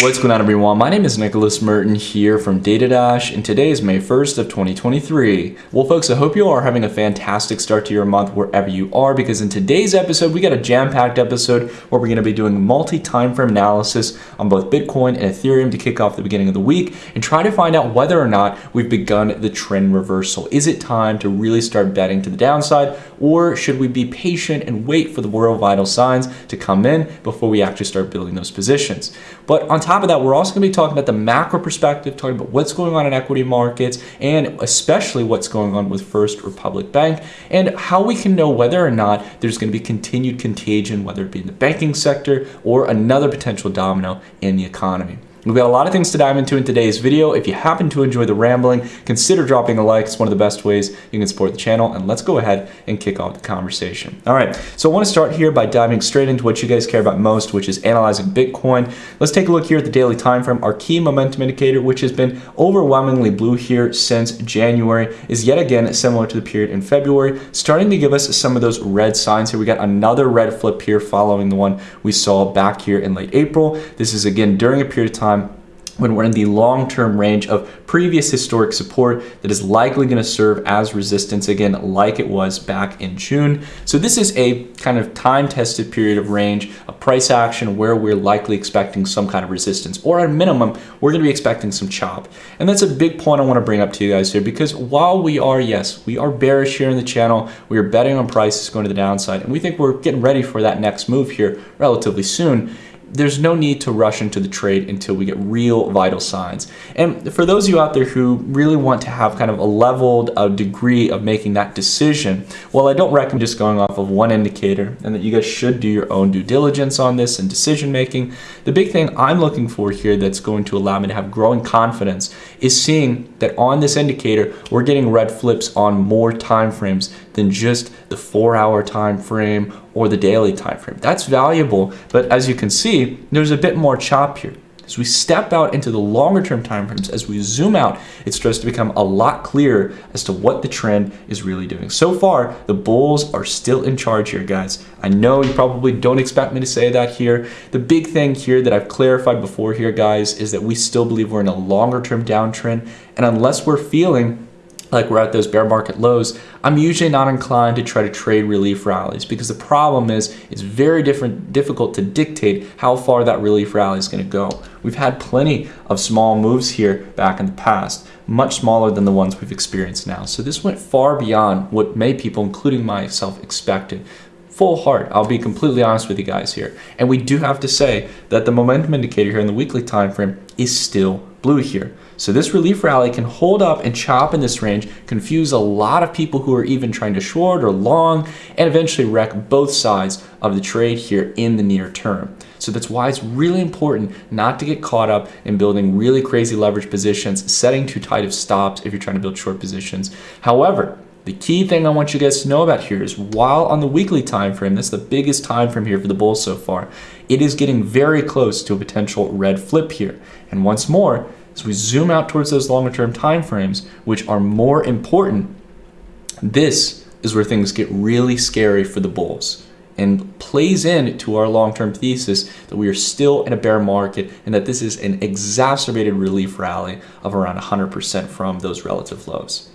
What's going on everyone? My name is Nicholas Merton here from DataDash and today is May 1st of 2023. Well folks, I hope you are having a fantastic start to your month wherever you are because in today's episode we got a jam-packed episode where we're going to be doing multi-time frame analysis on both Bitcoin and Ethereum to kick off the beginning of the week and try to find out whether or not we've begun the trend reversal. Is it time to really start betting to the downside or should we be patient and wait for the world vital signs to come in before we actually start building those positions? But on top of that, we're also going to be talking about the macro perspective, talking about what's going on in equity markets, and especially what's going on with First Republic Bank, and how we can know whether or not there's going to be continued contagion, whether it be in the banking sector or another potential domino in the economy. We've got a lot of things to dive into in today's video. If you happen to enjoy the rambling, consider dropping a like. It's one of the best ways you can support the channel. And let's go ahead and kick off the conversation. All right, so I want to start here by diving straight into what you guys care about most, which is analyzing Bitcoin. Let's take a look here at the daily time frame. Our key momentum indicator, which has been overwhelmingly blue here since January, is yet again similar to the period in February, starting to give us some of those red signs here. We got another red flip here following the one we saw back here in late April. This is again during a period of time when we're in the long-term range of previous historic support that is likely going to serve as resistance again like it was back in June. So this is a kind of time-tested period of range of price action where we're likely expecting some kind of resistance or at a minimum we're going to be expecting some chop. And that's a big point I want to bring up to you guys here because while we are yes we are bearish here in the channel we are betting on prices going to the downside and we think we're getting ready for that next move here relatively soon there's no need to rush into the trade until we get real vital signs. And for those of you out there who really want to have kind of a leveled a degree of making that decision, well, I don't recommend just going off of one indicator and that you guys should do your own due diligence on this and decision making. The big thing I'm looking for here that's going to allow me to have growing confidence is seeing that on this indicator, we're getting red flips on more time frames than just the four hour time frame or the daily time frame. That's valuable, but as you can see, there's a bit more chop here. As we step out into the longer term timeframes, as we zoom out, it starts to become a lot clearer as to what the trend is really doing. So far, the bulls are still in charge here, guys. I know you probably don't expect me to say that here. The big thing here that I've clarified before here, guys, is that we still believe we're in a longer term downtrend. And unless we're feeling like we're at those bear market lows, I'm usually not inclined to try to trade relief rallies because the problem is it's very different, difficult to dictate how far that relief rally is going to go. We've had plenty of small moves here back in the past, much smaller than the ones we've experienced now. So this went far beyond what many people, including myself, expected full heart. I'll be completely honest with you guys here. And we do have to say that the momentum indicator here in the weekly time frame is still blue here. So this relief rally can hold up and chop in this range, confuse a lot of people who are even trying to short or long, and eventually wreck both sides of the trade here in the near term. So that's why it's really important not to get caught up in building really crazy leverage positions, setting too tight of stops if you're trying to build short positions. However, the key thing I want you guys to know about here is while on the weekly time frame, that's the biggest time frame here for the bulls so far, it is getting very close to a potential red flip here. And once more, as we zoom out towards those longer term time frames, which are more important, this is where things get really scary for the bulls and plays in to our long-term thesis that we are still in a bear market and that this is an exacerbated relief rally of around 100% from those relative lows.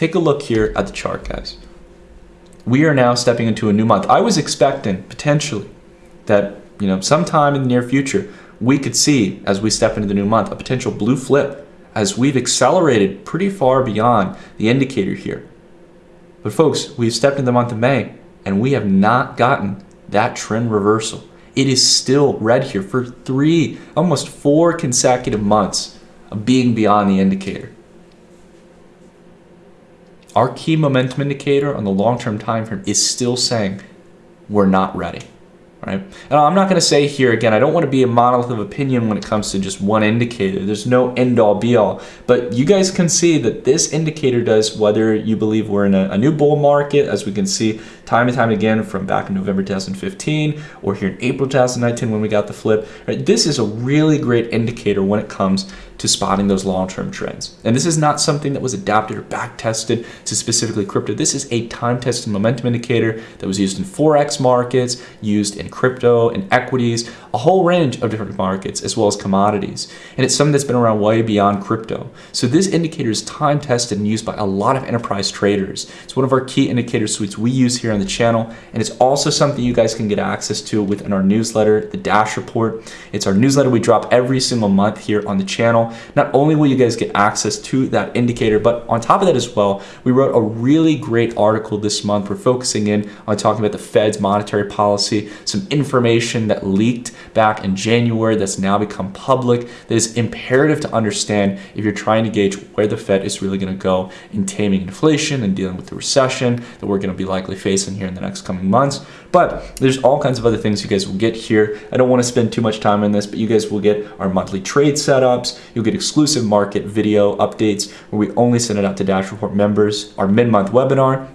Take a look here at the chart, guys. We are now stepping into a new month. I was expecting potentially that, you know, sometime in the near future, we could see as we step into the new month a potential blue flip as we've accelerated pretty far beyond the indicator here. But folks, we've stepped into the month of May and we have not gotten that trend reversal. It is still red here for three, almost four consecutive months of being beyond the indicator. Our key momentum indicator on the long-term time frame is still saying we're not ready right? And I'm not going to say here again, I don't want to be a monolith of opinion when it comes to just one indicator. There's no end all be all, but you guys can see that this indicator does whether you believe we're in a, a new bull market, as we can see time and time again from back in November 2015 or here in April 2019 when we got the flip. Right? This is a really great indicator when it comes to spotting those long-term trends. And this is not something that was adapted or back-tested to specifically crypto. This is a time-tested momentum indicator that was used in Forex markets, used in crypto and equities, a whole range of different markets as well as commodities. And it's something that's been around way beyond crypto. So this indicator is time tested and used by a lot of enterprise traders. It's one of our key indicator suites we use here on the channel. And it's also something you guys can get access to within our newsletter, the Dash Report. It's our newsletter we drop every single month here on the channel. Not only will you guys get access to that indicator, but on top of that as well, we wrote a really great article this month. We're focusing in on talking about the Fed's monetary policy, some information that leaked back in January that's now become public that is imperative to understand if you're trying to gauge where the Fed is really going to go in taming inflation and dealing with the recession that we're going to be likely facing here in the next coming months. But there's all kinds of other things you guys will get here. I don't want to spend too much time on this, but you guys will get our monthly trade setups. You'll get exclusive market video updates where we only send it out to Dash Report members, our mid-month webinar,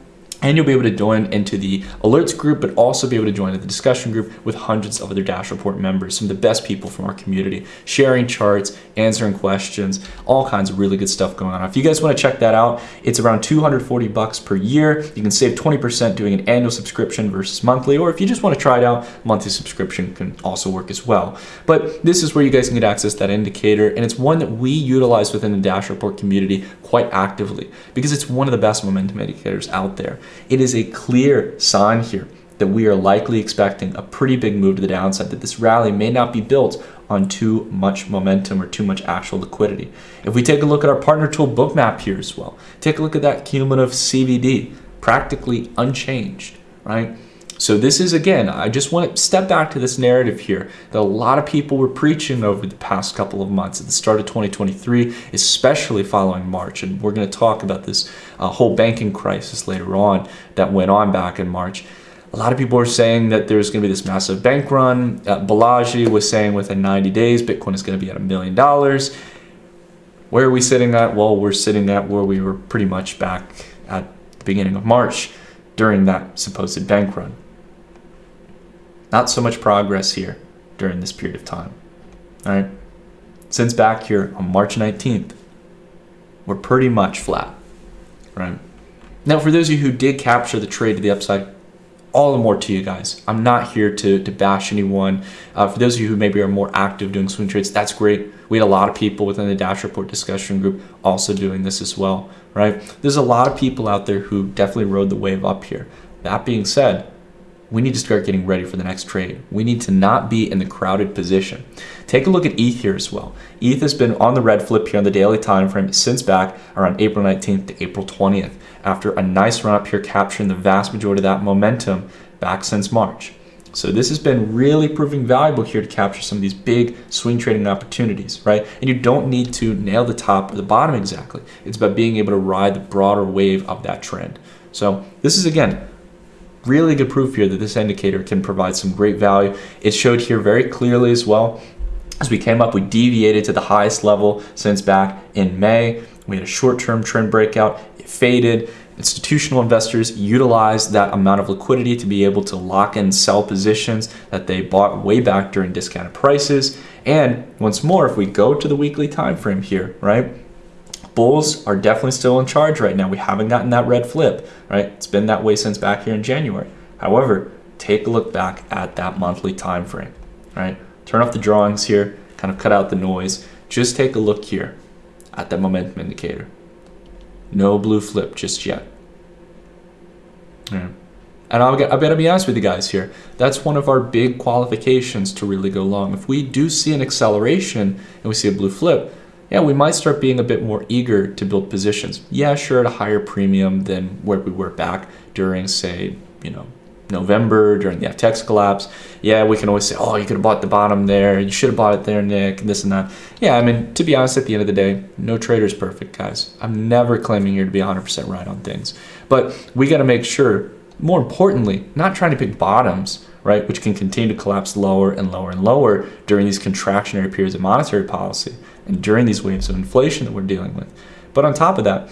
and you'll be able to join into the alerts group, but also be able to join the discussion group with hundreds of other Dash Report members, some of the best people from our community, sharing charts, answering questions, all kinds of really good stuff going on. If you guys want to check that out, it's around 240 bucks per year. You can save 20% doing an annual subscription versus monthly, or if you just want to try it out, monthly subscription can also work as well. But this is where you guys can get access that indicator, and it's one that we utilize within the Dash Report community quite actively because it's one of the best momentum indicators out there. It is a clear sign here that we are likely expecting a pretty big move to the downside, that this rally may not be built on too much momentum or too much actual liquidity. If we take a look at our partner tool bookmap here as well, take a look at that cumulative CVD, practically unchanged, right? So this is, again, I just want to step back to this narrative here that a lot of people were preaching over the past couple of months at the start of 2023, especially following March. And we're going to talk about this uh, whole banking crisis later on that went on back in March. A lot of people are saying that there's going to be this massive bank run. Uh, Balaji was saying within 90 days, Bitcoin is going to be at a million dollars. Where are we sitting at? Well, we're sitting at where we were pretty much back at the beginning of March during that supposed bank run. Not so much progress here during this period of time. All right. Since back here on March 19th, we're pretty much flat. Right. Now, for those of you who did capture the trade to the upside, all the more to you guys. I'm not here to, to bash anyone. Uh, for those of you who maybe are more active doing swing trades, that's great. We had a lot of people within the Dash Report discussion group also doing this as well, right? There's a lot of people out there who definitely rode the wave up here. That being said, we need to start getting ready for the next trade. We need to not be in the crowded position. Take a look at ETH here as well. ETH has been on the red flip here on the daily time frame since back around April 19th to April 20th after a nice run up here capturing the vast majority of that momentum back since March. So this has been really proving valuable here to capture some of these big swing trading opportunities, right? And you don't need to nail the top or the bottom exactly. It's about being able to ride the broader wave of that trend. So this is again really good proof here that this indicator can provide some great value. It showed here very clearly as well. As we came up, we deviated to the highest level since back in May. We had a short-term trend breakout, it faded. Institutional investors utilized that amount of liquidity to be able to lock in sell positions that they bought way back during discounted prices. And once more, if we go to the weekly time frame here, right? Bulls are definitely still in charge right now. We haven't gotten that red flip, right? It's been that way since back here in January. However, take a look back at that monthly time frame, right? Turn off the drawings here, kind of cut out the noise. Just take a look here at that momentum indicator. No blue flip just yet. Yeah. And I'll, I better be honest with you guys here. That's one of our big qualifications to really go long. If we do see an acceleration and we see a blue flip, yeah, we might start being a bit more eager to build positions. Yeah, sure, at a higher premium than where we were back during, say, you know, November during the FTX collapse. Yeah, we can always say, oh, you could have bought the bottom there. You should have bought it there, Nick, and this and that. Yeah, I mean, to be honest, at the end of the day, no trader is perfect, guys. I'm never claiming here to be 100% right on things. But we got to make sure, more importantly, not trying to pick bottoms, right, which can continue to collapse lower and lower and lower during these contractionary periods of monetary policy and during these waves of inflation that we're dealing with. But on top of that,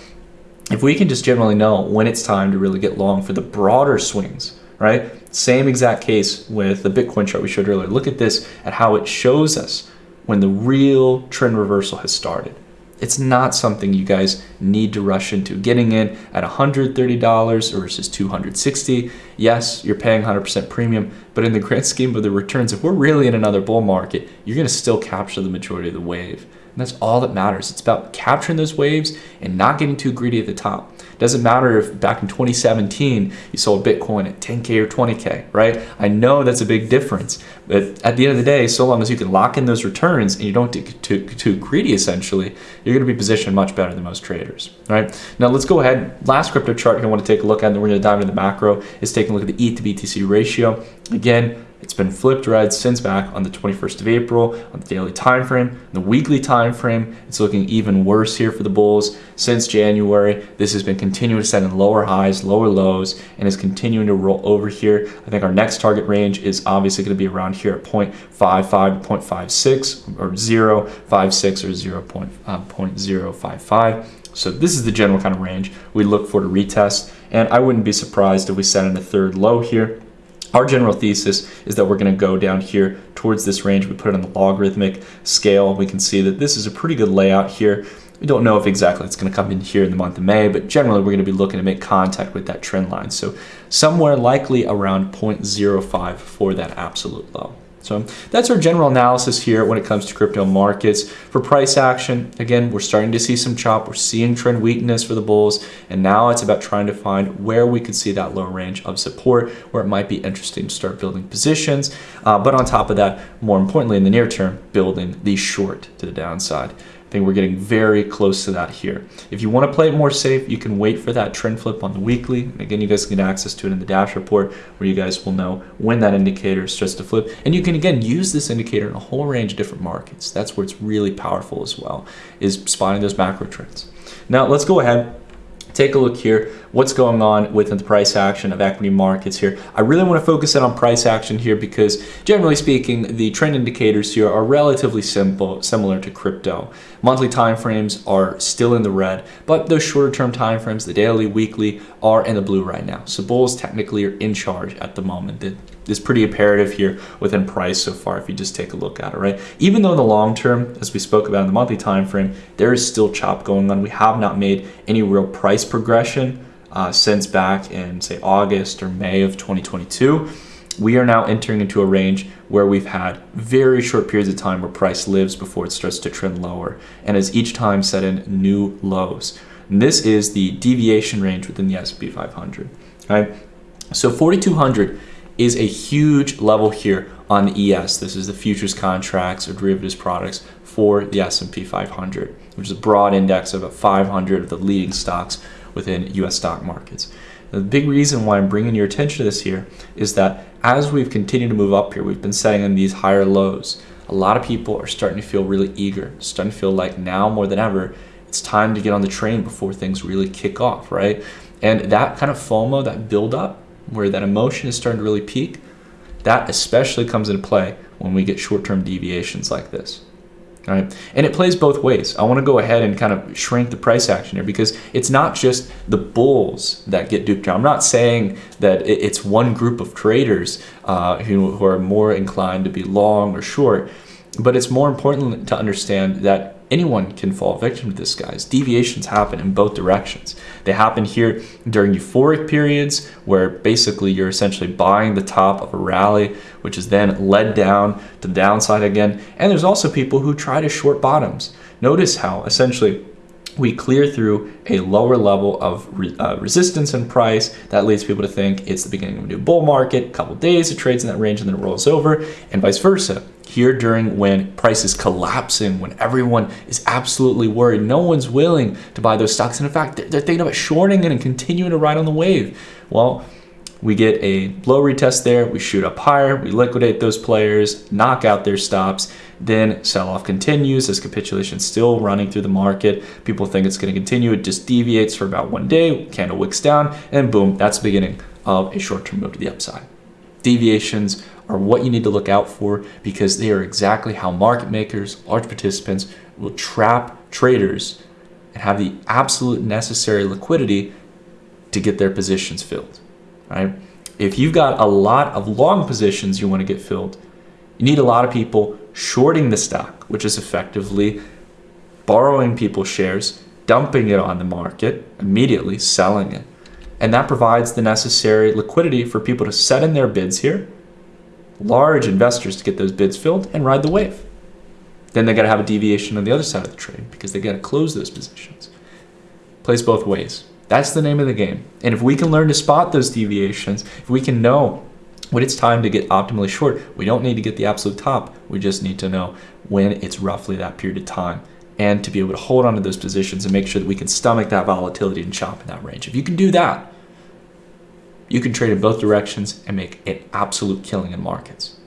if we can just generally know when it's time to really get long for the broader swings, right? Same exact case with the Bitcoin chart we showed earlier. Look at this at how it shows us when the real trend reversal has started, It's not something you guys need to rush into. Getting in at $130 versus $260. yes, you're paying 100% premium, but in the grand scheme of the returns, if we're really in another bull market, you're going to still capture the majority of the wave. And that's all that matters. It's about capturing those waves and not getting too greedy at the top. Doesn't matter if back in 2017 you sold Bitcoin at 10K or 20K, right? I know that's a big difference, but at the end of the day, so long as you can lock in those returns and you don't get too, too greedy, essentially, you're going to be positioned much better than most traders, right? Now let's go ahead. Last crypto chart I want to take a look at, and then we're going to dive into the macro, is taking a look at the ETH to BTC ratio. Again, it's been flipped red since back on the 21st of April on the daily time frame. The weekly time frame, it's looking even worse here for the bulls since January. This has been continuing to set in lower highs, lower lows, and is continuing to roll over here. I think our next target range is obviously going to be around here at 0.55 0.56 or 0.56 or 0. Uh, 0.055. So this is the general kind of range we look for to retest. And I wouldn't be surprised if we set in a third low here our general thesis is that we're going to go down here towards this range. We put it on the logarithmic scale. We can see that this is a pretty good layout here. We don't know if exactly it's going to come in here in the month of May, but generally we're going to be looking to make contact with that trend line. So somewhere likely around 0.05 for that absolute low. So that's our general analysis here when it comes to crypto markets. For price action, again, we're starting to see some chop. We're seeing trend weakness for the bulls. And now it's about trying to find where we could see that low range of support where it might be interesting to start building positions. Uh, but on top of that, more importantly, in the near term, building the short to the downside think we're getting very close to that here. If you want to play it more safe, you can wait for that trend flip on the weekly. Again, you guys can get access to it in the dash report where you guys will know when that indicator starts to flip. And you can, again, use this indicator in a whole range of different markets. That's where it's really powerful as well, is spotting those macro trends. Now, let's go ahead take a look here. What's going on within the price action of equity markets here? I really want to focus in on price action here because generally speaking the trend indicators here are relatively simple similar to crypto. Monthly time frames are still in the red but those shorter term time frames the daily weekly are in the blue right now. So bulls technically are in charge at the moment. The is pretty imperative here within price so far if you just take a look at it, right? Even though in the long term, as we spoke about in the monthly time frame, there is still chop going on. We have not made any real price progression uh, since back in say August or May of 2022. We are now entering into a range where we've had very short periods of time where price lives before it starts to trend lower and has each time set in new lows. And this is the deviation range within the S&P 500. Right? So 4200 is a huge level here on the ES. This is the futures contracts or derivatives products for the S&P 500, which is a broad index of about 500 of the leading stocks within US stock markets. the big reason why I'm bringing your attention to this here is that as we've continued to move up here, we've been setting in these higher lows. A lot of people are starting to feel really eager, starting to feel like now more than ever, it's time to get on the train before things really kick off, right? And that kind of FOMO, that build up, where that emotion is starting to really peak, that especially comes into play when we get short-term deviations like this. All right. And it plays both ways. I want to go ahead and kind of shrink the price action here because it's not just the bulls that get duped here. I'm not saying that it's one group of traders uh, who, who are more inclined to be long or short, but it's more important to understand that anyone can fall victim to this, guys. Deviations happen in both directions. They happen here during euphoric periods where basically you're essentially buying the top of a rally, which is then led down to the downside again. And there's also people who try to short bottoms. Notice how essentially we clear through a lower level of re uh, resistance in price. That leads people to think it's the beginning of a new bull market, a couple days, it trades in that range and then it rolls over, and vice versa. Here during when price is collapsing, when everyone is absolutely worried, no one's willing to buy those stocks. And in fact, they're, thinking about shorting it and continuing to ride on the wave. Well, we get a low retest there, we shoot up higher, we liquidate those players, knock out their stops, then sell-off continues as capitulation still running through the market. People think it's going to continue. It just deviates for about one day, candle wicks down, and boom, that's the beginning of a short-term move to the upside. Deviations are what you need to look out for because they are exactly how market makers, large participants will trap traders and have the absolute necessary liquidity to get their positions filled right? If you've got a lot of long positions you want to get filled, you need a lot of people shorting the stock, which is effectively borrowing people's shares, dumping it on the market, immediately selling it. And that provides the necessary liquidity for people to set in their bids here, large investors to get those bids filled and ride the wave. Then they got to have a deviation on the other side of the trade because they got to close those positions. Plays both ways. That's the name of the game. And if we can learn to spot those deviations, if we can know when it's time to get optimally short, we don't need to get the absolute top. We just need to know when it's roughly that period of time and to be able to hold on to those positions and make sure that we can stomach that volatility and chop in that range. If you can do that, you can trade in both directions and make an absolute killing in markets.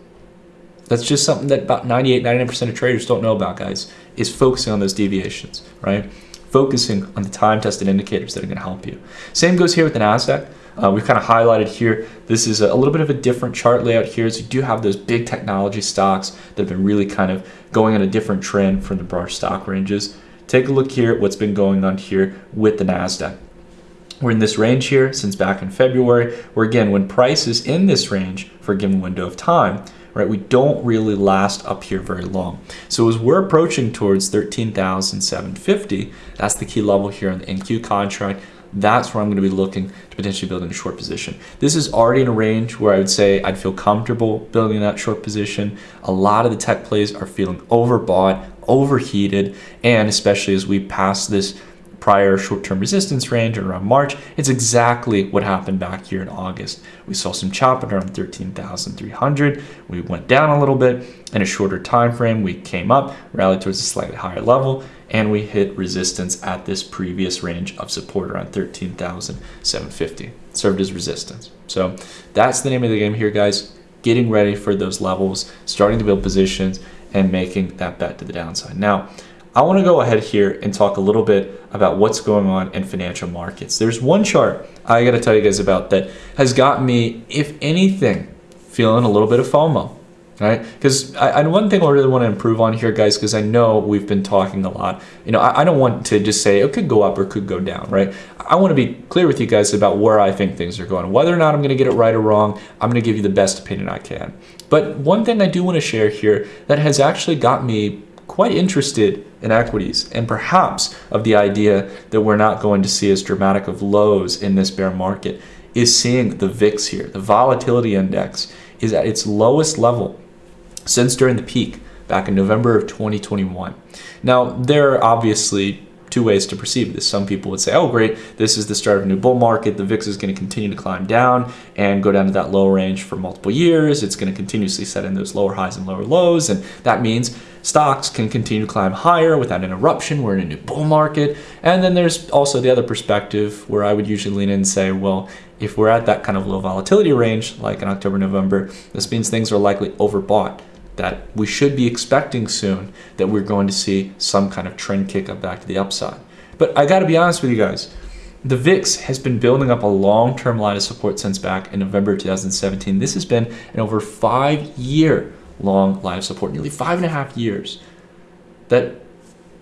That's just something that about 98, 99% of traders don't know about, guys, is focusing on those deviations, right? Focusing on the time tested indicators that are going to help you. Same goes here with the NASDAQ. Uh, we've kind of highlighted here. This is a, little bit of a different chart layout here. So you do have those big technology stocks that have been really kind of going on a different trend from the broader stock ranges. Take a look here at what's been going on here with the NASDAQ. We're in this range here since back in February, where again, when price is in this range for a given window of time, right, we don't really last up here very long. So as we're approaching towards 13,750, that's the key level here on the NQ contract, that's where I'm going to be looking to potentially build in a short position. This is already in a range where I would say I'd feel comfortable building that short position. A lot of the tech plays are feeling overbought, overheated, and especially as we pass this prior short-term resistance range around March, it's exactly what happened back here in August. We saw some chopping around 13,300. We went down a little bit in a shorter time frame. We came up, rallied towards a slightly higher level, and we hit resistance at this previous range of support around 13,750. Served as resistance. So that's the name of the game here, guys. Getting ready for those levels, starting to build positions, and making that bet to the downside. Now, I want to go ahead here and talk a little bit about what's going on in financial markets. There's one chart I got to tell you guys about that has got me, if anything, feeling a little bit of FOMO, right? Because I, one thing I really want to improve on here, guys, because I know we've been talking a lot. You know, I, I don't want to just say it could go up or could go down, right? I want to be clear with you guys about where I think things are going. Whether or not I'm going to get it right or wrong, I'm going to give you the best opinion I can. But one thing I do want to share here that has actually got me quite interested in equities and perhaps of the idea that we're not going to see as dramatic of lows in this bear market is seeing the VIX here. The volatility index is at its lowest level since during the peak back in November of 2021. Now, there are obviously two ways to perceive this. Some people would say, oh, great, this is the start of a new bull market. The VIX is going to continue to climb down and go down to that low range for multiple years. It's going to continuously set in those lower highs and lower lows. And that means stocks can continue to climb higher without an interruption. We're in a new bull market. And then there's also the other perspective where I would usually lean in and say, well, if we're at that kind of low volatility range, like in October, November, this means things are likely overbought that we should be expecting soon that we're going to see some kind of trend kick up back to the upside. But I got to be honest with you guys. The VIX has been building up a long-term line of support since back in November 2017. This has been an over five-year long line of support, nearly five and a half years. That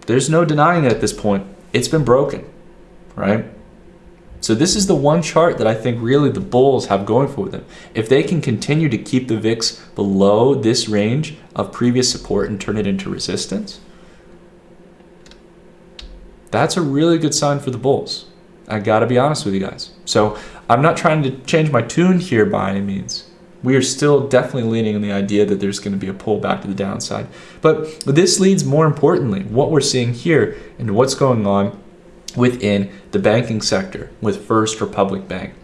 there's no denying it at this point. It's been broken, right? So this is the one chart that I think really the bulls have going for them. If they can continue to keep the VIX below this range of previous support and turn it into resistance, that's a really good sign for the bulls. I gotta be honest with you guys. So I'm not trying to change my tune here by any means. We are still definitely leaning on the idea that there's going to be a pullback to the downside. But this leads more importantly, what we're seeing here and what's going on within the banking sector with First Republic Bank.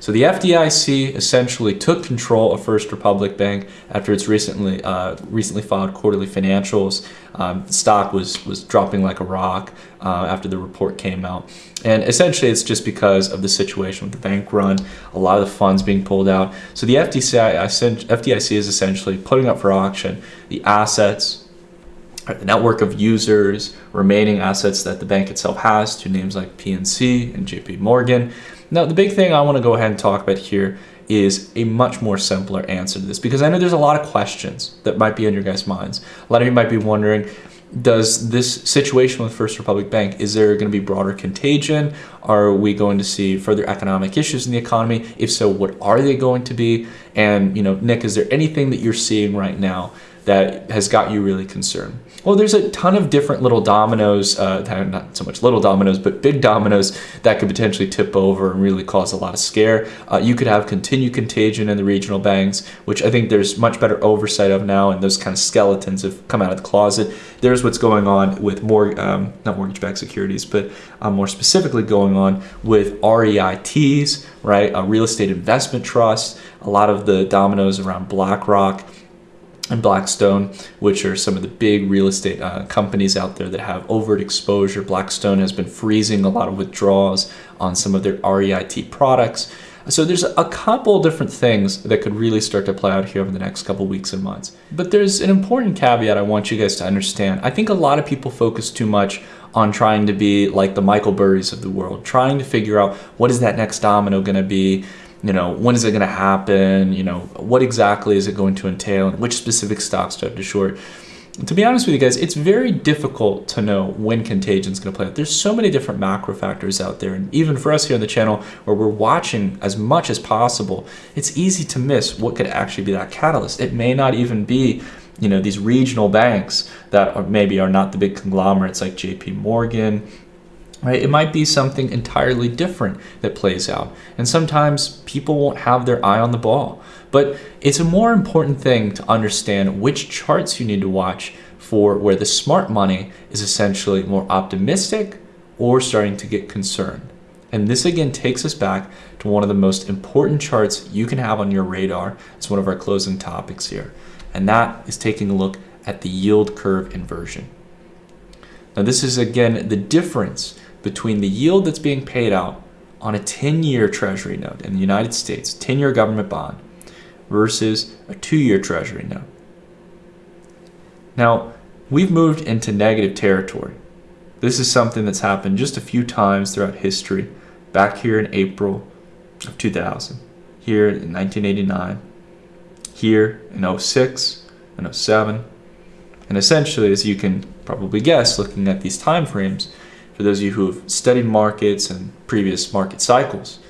So the FDIC essentially took control of First Republic Bank after its recently uh, recently filed quarterly financials. Um, stock was was dropping like a rock uh, after the report came out, and essentially it's just because of the situation with the bank run, a lot of the funds being pulled out. So the FDIC, FDIC is essentially putting up for auction the assets the network of users, remaining assets that the bank itself has to names like PNC and JP Morgan. Now, the big thing I want to go ahead and talk about here is a much more simpler answer to this because I know there's a lot of questions that might be on your guys' minds. A lot of you might be wondering, does this situation with First Republic Bank, is there going to be broader contagion? Are we going to see further economic issues in the economy? If so, what are they going to be? And, you know, Nick, is there anything that you're seeing right now that has got you really concerned? Well, there's a ton of different little dominoes, uh, not so much little dominoes, but big dominoes that could potentially tip over and really cause a lot of scare. Uh, you could have continued contagion in the regional banks, which I think there's much better oversight of now, and those kind of skeletons have come out of the closet. There's what's going on with more, um, not mortgage-backed securities, but uh, more specifically going on with REITs, right? A real estate investment trust, a lot of the dominoes around BlackRock and Blackstone, which are some of the big real estate uh, companies out there that have overt exposure. Blackstone has been freezing a lot of withdrawals on some of their REIT products. So there's a couple different things that could really start to play out here over the next couple weeks and months. But there's an important caveat I want you guys to understand. I think a lot of people focus too much on trying to be like the Michael Burrys of the world, trying to figure out what is that next domino going to be, you know, when is it going to happen? You know, what exactly is it going to entail? And which specific stocks to have to short? to be honest with you guys, it's very difficult to know when contagion is going to play out. There's so many different macro factors out there. And even for us here on the channel, where we're watching as much as possible, it's easy to miss what could actually be that catalyst. It may not even be you know these regional banks that are, maybe are not the big conglomerates like JP Morgan right? It might be something entirely different that plays out. And sometimes people won't have their eye on the ball. But it's a more important thing to understand which charts you need to watch for where the smart money is essentially more optimistic or starting to get concerned. And this again takes us back to one of the most important charts you can have on your radar. It's one of our closing topics here. And that is taking a look at the yield curve inversion. Now this is again the difference between the yield that's being paid out on a 10-year treasury note in the United States, 10-year government bond, versus a two-year treasury note. Now, we've moved into negative territory. This is something that's happened just a few times throughout history, back here in April of 2000, here in 1989, here in 06 and 07, and essentially, as you can probably guess, looking at these time frames, for those of you who have studied markets and previous market cycles,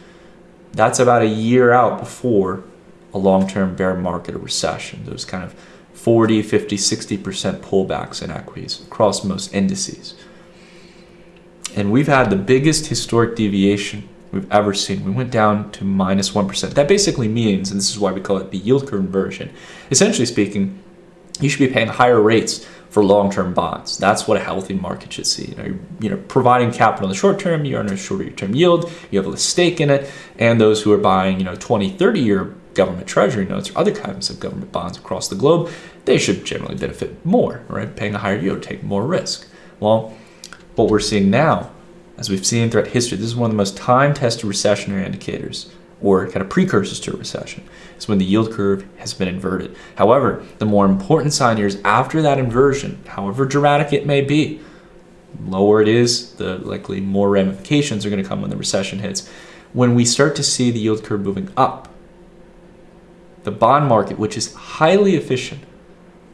that's about a year out before a long-term bear market or recession. Those kind of 40, 50, 60% pullbacks in equities across most indices. And we've had the biggest historic deviation we've ever seen. We went down to minus 1. That basically means, and this is why we call it the yield curve inversion, essentially speaking, you should be paying higher rates for long-term bonds. That's what a healthy market should see. You know, you know, providing capital in the short term, you earn a shorter term yield, you have a stake in it, and those who are buying, you know, 20, 30 year government treasury notes or other kinds of government bonds across the globe, they should generally benefit more, right? Paying a higher yield, take more risk. Well, what we're seeing now, as we've seen throughout history, this is one of the most time-tested recessionary indicators or kind of precursors to a recession is when the yield curve has been inverted. However, the more important sign here is after that inversion, however dramatic it may be, lower it is, the likely more ramifications are going to come when the recession hits. When we start to see the yield curve moving up, the bond market, which is highly efficient,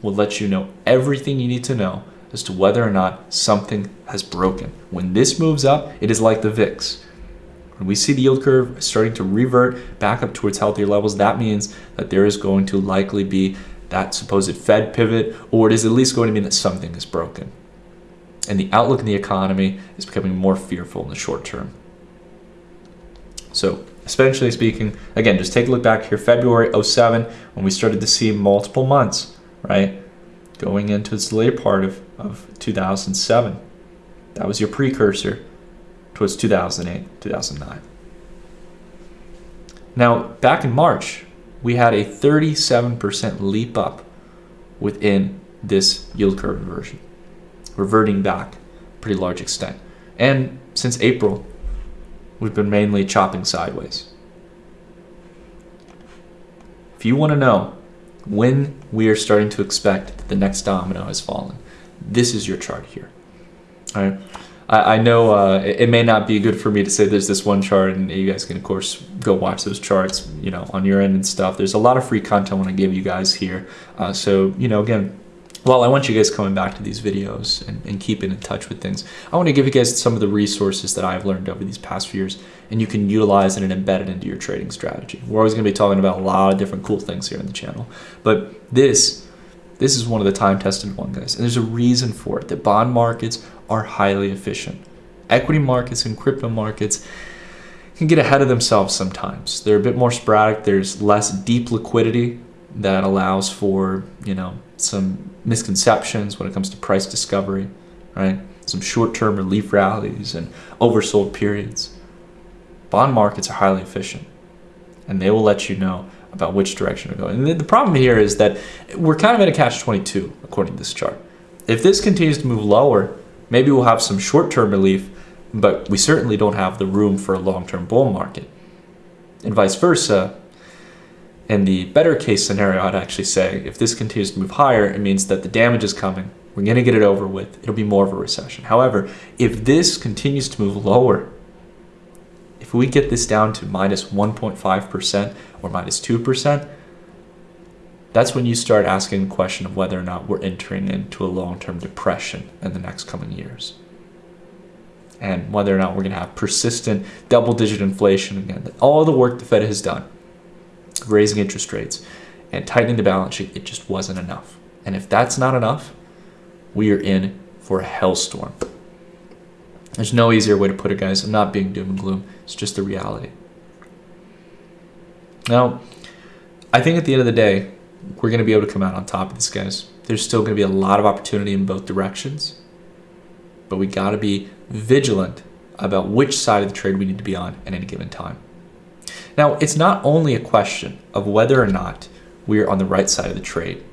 will let you know everything you need to know as to whether or not something has broken. When this moves up, it is like the VIX. When we see the yield curve starting to revert back up towards healthier levels, that means that there is going to likely be that supposed Fed pivot, or it is at least going to mean that something is broken. And the outlook in the economy is becoming more fearful in the short term. So, essentially speaking, again, just take a look back here, February 07, when we started to see multiple months, right? Going into the later part of, of 2007. That was your precursor towards 2008, 2009. Now, back in March, we had a 37% leap up within this yield curve inversion, reverting back pretty large extent. And since April, we've been mainly chopping sideways. If you want to know when we are starting to expect that the next domino has fallen, this is your chart here. All right. I, I know uh, it, it, may not be good for me to say there's this one chart, and you guys can of course go watch those charts, you know, on your end and stuff. There's a lot of free content I want to give you guys here. Uh, so you know, again, well, I want you guys coming back to these videos and, and, keeping in touch with things. I want to give you guys some of the resources that I've learned over these past few years, and you can utilize it and embed it into your trading strategy. We're always going to be talking about a lot of different cool things here on the channel, but this This is one of the time tested ones, guys. And there's a reason for it. The bond markets are highly efficient. Equity markets and crypto markets can get ahead of themselves sometimes. They're a bit more sporadic. There's less deep liquidity that allows for, you know, some misconceptions when it comes to price discovery, right? Some short-term relief rallies and oversold periods. Bond markets are highly efficient and they will let you know about which direction to go. And the problem here is that we're kind of in a catch-22 according to this chart. If this continues to move lower, maybe we'll have some short-term relief, but we certainly don't have the room for a long-term bull market. And vice versa, in the better case scenario, I'd actually say if this continues to move higher, it means that the damage is coming. We're going to get it over with. It'll be more of a recession. However, if this continues to move lower, if we get this down to minus 1.5% or minus 2%, that's when you start asking the question of whether or not we're entering into a long-term depression in the next coming years. And whether or not we're going to have persistent double-digit inflation again. All the work the Fed has done, raising interest rates and tightening the balance sheet, it just wasn't enough. And if that's not enough, we are in for a hellstorm. There's no easier way to put it, guys. I'm not being doom and gloom. It's just the reality. Now, I think at the end of the day, we're going to be able to come out on top of this, guys. There's still going to be a lot of opportunity in both directions, but we got to be vigilant about which side of the trade we need to be on at any given time. Now, it's not only a question of whether or not we're on the right side of the trade,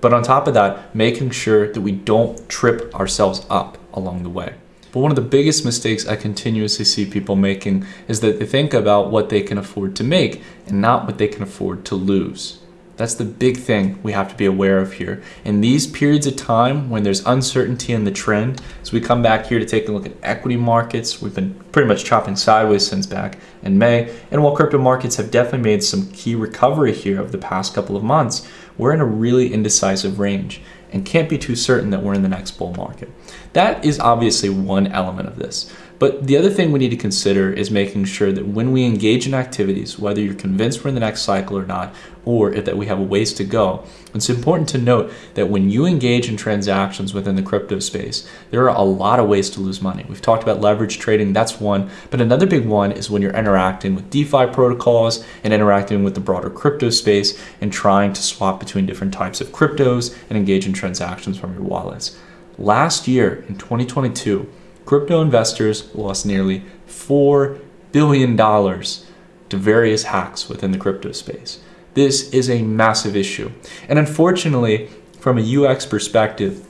but on top of that, making sure that we don't trip ourselves up along the way. But one of the biggest mistakes I continuously see people making is that they think about what they can afford to make and not what they can afford to lose. That's the big thing we have to be aware of here. In these periods of time when there's uncertainty in the trend, as we come back here to take a look at equity markets, we've been pretty much chopping sideways since back in May. And while crypto markets have definitely made some key recovery here over the past couple of months, we're in a really indecisive range and can't be too certain that we're in the next bull market. That is obviously one element of this. But the other thing we need to consider is making sure that when we engage in activities, whether you're convinced we're in the next cycle or not, or that we have a ways to go, it's important to note that when you engage in transactions within the crypto space, there are a lot of ways to lose money. We've talked about leverage trading, that's one. But another big one is when you're interacting with DeFi protocols and interacting with the broader crypto space and trying to swap between different types of cryptos and engage in transactions from your wallets. Last year in 2022, crypto investors lost nearly $4 billion to various hacks within the crypto space. This is a massive issue. And unfortunately, from a UX perspective,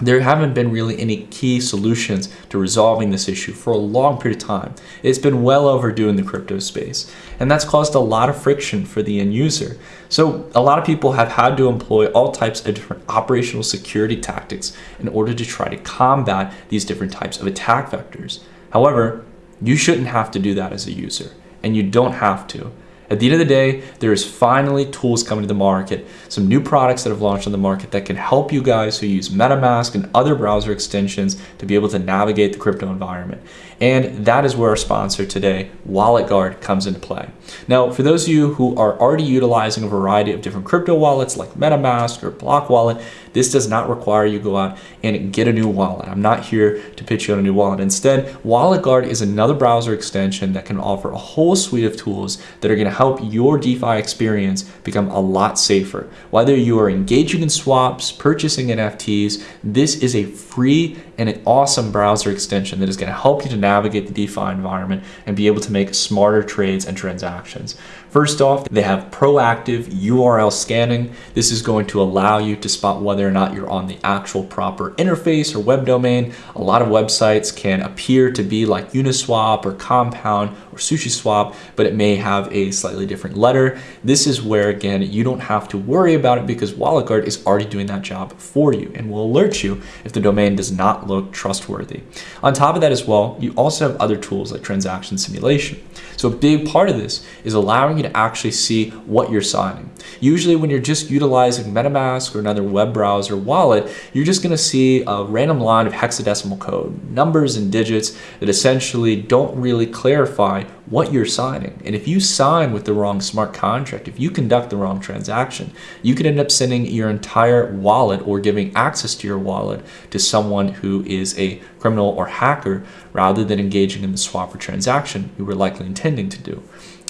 there haven't been really any key solutions to resolving this issue for a long period of time. It's been well overdue in the crypto space, and that's caused a lot of friction for the end user. So a lot of people have had to employ all types of different operational security tactics in order to try to combat these different types of attack vectors. However, you shouldn't have to do that as a user, and you don't have to. At the end of the day, there is finally tools coming to the market, some new products that have launched on the market that can help you guys who use MetaMask and other browser extensions to be able to navigate the crypto environment. And that is where our sponsor today, WalletGuard, comes into play. Now, for those of you who are already utilizing a variety of different crypto wallets like MetaMask or Block Wallet, this does not require you go out and get a new wallet. I'm not here to pitch you on a new wallet. Instead, WalletGuard is another browser extension that can offer a whole suite of tools that are going to help your DeFi experience become a lot safer. Whether you are engaging in swaps, purchasing NFTs, this is a free and an awesome browser extension that is going to help you to navigate the DeFi environment and be able to make smarter trades and transactions. First off, they have proactive URL scanning. This is going to allow you to spot whether or not you're on the actual proper interface or web domain. A lot of websites can appear to be like Uniswap or Compound or SushiSwap, but it may have a slightly different letter. This is where, again, you don't have to worry about it because WalletGuard is already doing that job for you and will alert you if the domain does not look trustworthy. On top of that as well, you also have other tools like transaction simulation. So a big part of this is allowing you to actually see what you're signing. Usually when you're just utilizing MetaMask or another web browser wallet, you're just gonna see a random line of hexadecimal code, numbers and digits that essentially don't really clarify what you're signing. And if you sign with the wrong smart contract, if you conduct the wrong transaction, you could end up sending your entire wallet or giving access to your wallet to someone who is a criminal or hacker rather than engaging in the swap or transaction you were likely intending to do.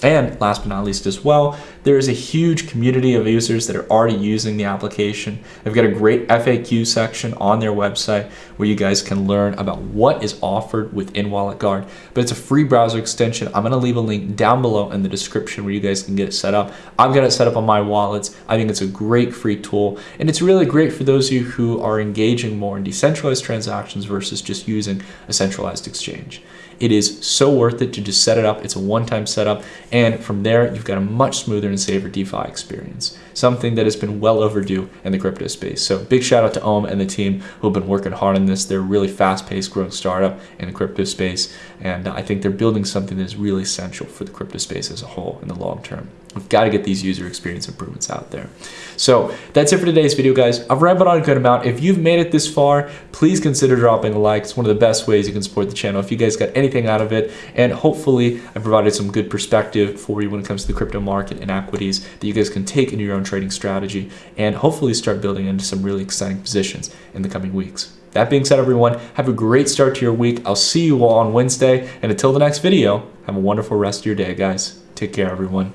And last but not least as well, there is a huge community of users that are already using the application. They've got a great FAQ section on their website where you guys can learn about what is offered within Wallet Guard. But it's a free browser extension. I'm gonna leave a link down below in the description where you guys can get it set up. I've got it set up on my wallets. I think it's a great free tool. And it's really great for those of you who are engaging more in decentralized transactions versus just using a centralized exchange. It is so worth it to just set it up. It's a one-time setup. And from there, you've got a much smoother and safer DeFi experience, something that has been well overdue in the crypto space. So big shout out to Ohm and the team who have been working hard on this. They're a really fast-paced growing startup in the crypto space. And uh, I think they're building something that is really essential for the crypto space as a whole in the long term. We've got to get these user experience improvements out there. So that's it for today's video, guys. I've rambled on a good amount. If you've made it this far, please consider dropping a like. It's one of the best ways you can support the channel. If you guys got anything out of it, and hopefully I provided some good perspective for you when it comes to the crypto market and equities that you guys can take into your own trading strategy and hopefully start building into some really exciting positions in the coming weeks. That being said, everyone, have a great start to your week. I'll see you all on Wednesday. And until the next video, have a wonderful rest of your day, guys. Take care, everyone.